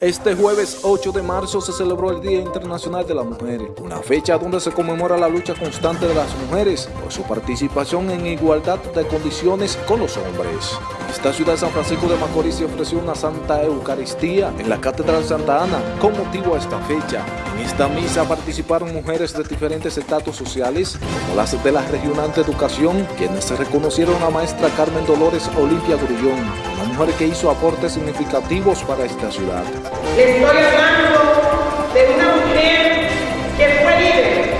Este jueves 8 de marzo se celebró el Día Internacional de la Mujer, una fecha donde se conmemora la lucha constante de las mujeres por su participación en igualdad de condiciones con los hombres. Esta ciudad de San Francisco de Macorís se ofreció una Santa Eucaristía en la Catedral Santa Ana con motivo a esta fecha. En esta misa participaron mujeres de diferentes estatus sociales, como las de la Regional de Educación, quienes se reconocieron a maestra Carmen Dolores Olimpia Grullón, una mujer que hizo aportes significativos para esta ciudad. Le estoy hablando de una mujer que fue líder,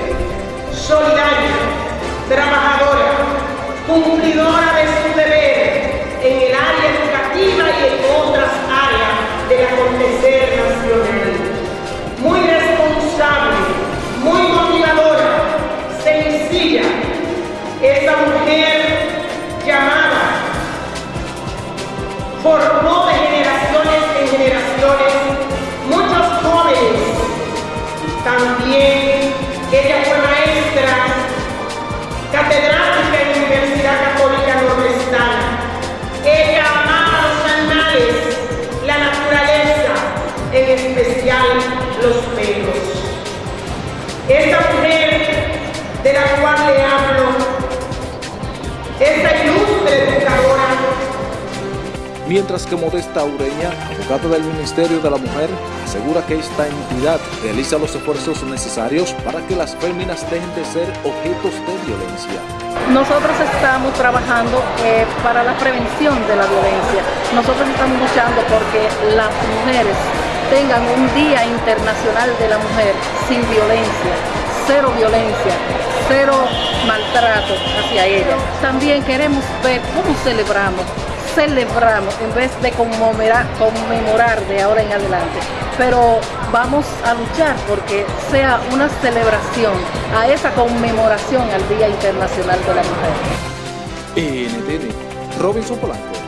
solidaria, trabajadora, cumplidora catedrática en la Universidad Católica Nordestana. Ella amaba los animales, la naturaleza, en especial los perros. Esta mujer de la cual le hablo, esta Mientras que Modesta Ureña, abogada del Ministerio de la Mujer, asegura que esta entidad realiza los esfuerzos necesarios para que las féminas dejen de ser objetos de violencia. Nosotros estamos trabajando eh, para la prevención de la violencia. Nosotros estamos luchando porque las mujeres tengan un Día Internacional de la Mujer sin violencia, cero violencia, cero maltrato hacia ellas. También queremos ver cómo celebramos celebramos en vez de conmemorar, conmemorar de ahora en adelante. Pero vamos a luchar porque sea una celebración a esa conmemoración al Día Internacional de la Mujer. NTN, Robinson Polanco.